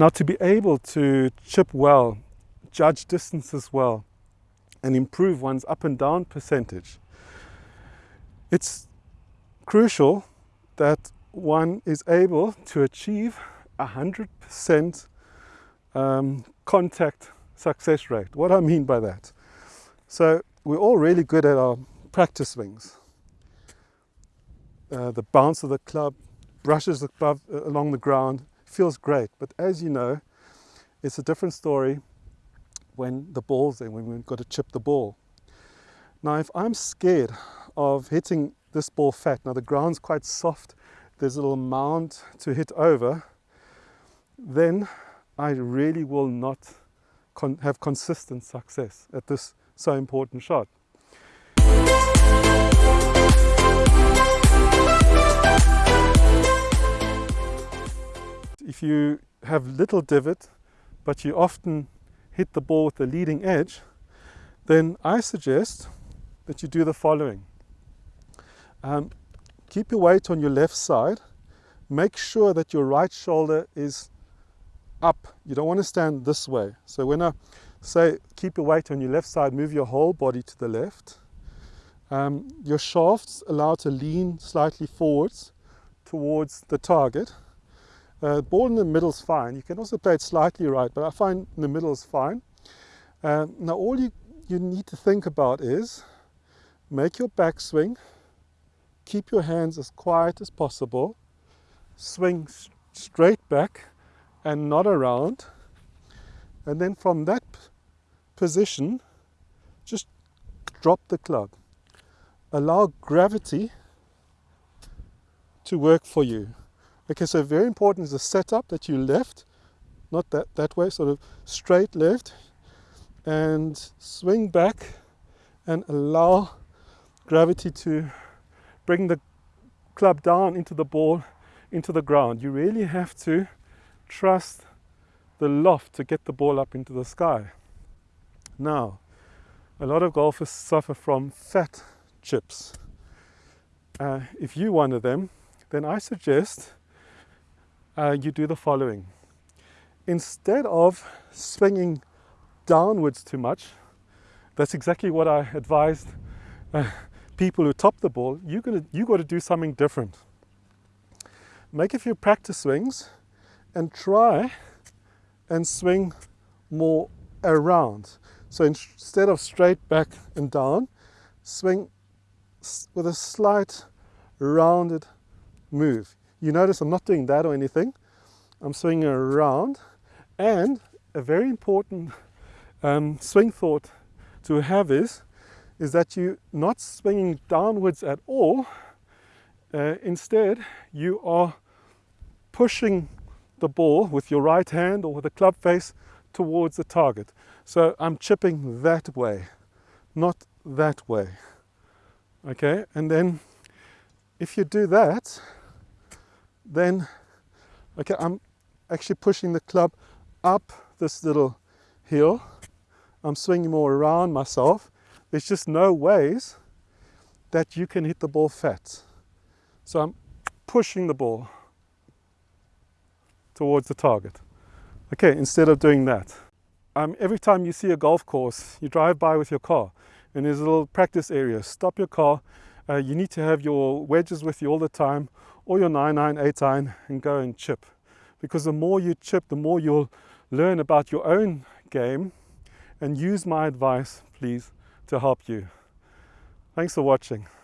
Now to be able to chip well, judge distances well, and improve one's up and down percentage, it's crucial that one is able to achieve a 100% um, contact success rate. What I mean by that? So we're all really good at our practice swings. Uh, the bounce of the club brushes above, uh, along the ground, feels great. But as you know, it's a different story when the ball's there, when we've got to chip the ball. Now, if I'm scared of hitting this ball fat, now the ground's quite soft, there's a little mound to hit over, then I really will not con have consistent success at this so important shot. If you have little divot, but you often hit the ball with the leading edge, then I suggest that you do the following. Um, keep your weight on your left side. Make sure that your right shoulder is up. You don't want to stand this way. So when I say keep your weight on your left side, move your whole body to the left. Um, your shafts allow to lean slightly forwards towards the target. Uh, ball in the middle is fine. You can also play it slightly right, but I find in the middle is fine. Uh, now all you, you need to think about is make your backswing, keep your hands as quiet as possible, swing straight back and not around. And then from that position, just drop the club. Allow gravity to work for you. Okay, so very important is the setup that you left, not that, that way, sort of straight left, and swing back and allow gravity to bring the club down into the ball, into the ground. You really have to trust the loft to get the ball up into the sky. Now, a lot of golfers suffer from fat chips. Uh, if you're one of them, then I suggest uh, you do the following. Instead of swinging downwards too much, that's exactly what I advised uh, people who top the ball. You're gonna, you got to do something different. Make a few practice swings and try and swing more around. So instead of straight back and down, swing with a slight rounded move. You notice I'm not doing that or anything. I'm swinging around and a very important um, swing thought to have is, is that you're not swinging downwards at all. Uh, instead, you are pushing the ball with your right hand or with the club face towards the target. So I'm chipping that way, not that way. Okay, and then if you do that, then, okay, I'm actually pushing the club up this little hill. I'm swinging more around myself. There's just no ways that you can hit the ball fat. So I'm pushing the ball towards the target. Okay, instead of doing that. Um, every time you see a golf course, you drive by with your car and there's a little practice area. Stop your car. Uh, you need to have your wedges with you all the time or your 9 9, 8 iron and go and chip. Because the more you chip, the more you'll learn about your own game and use my advice, please, to help you. Thanks for watching.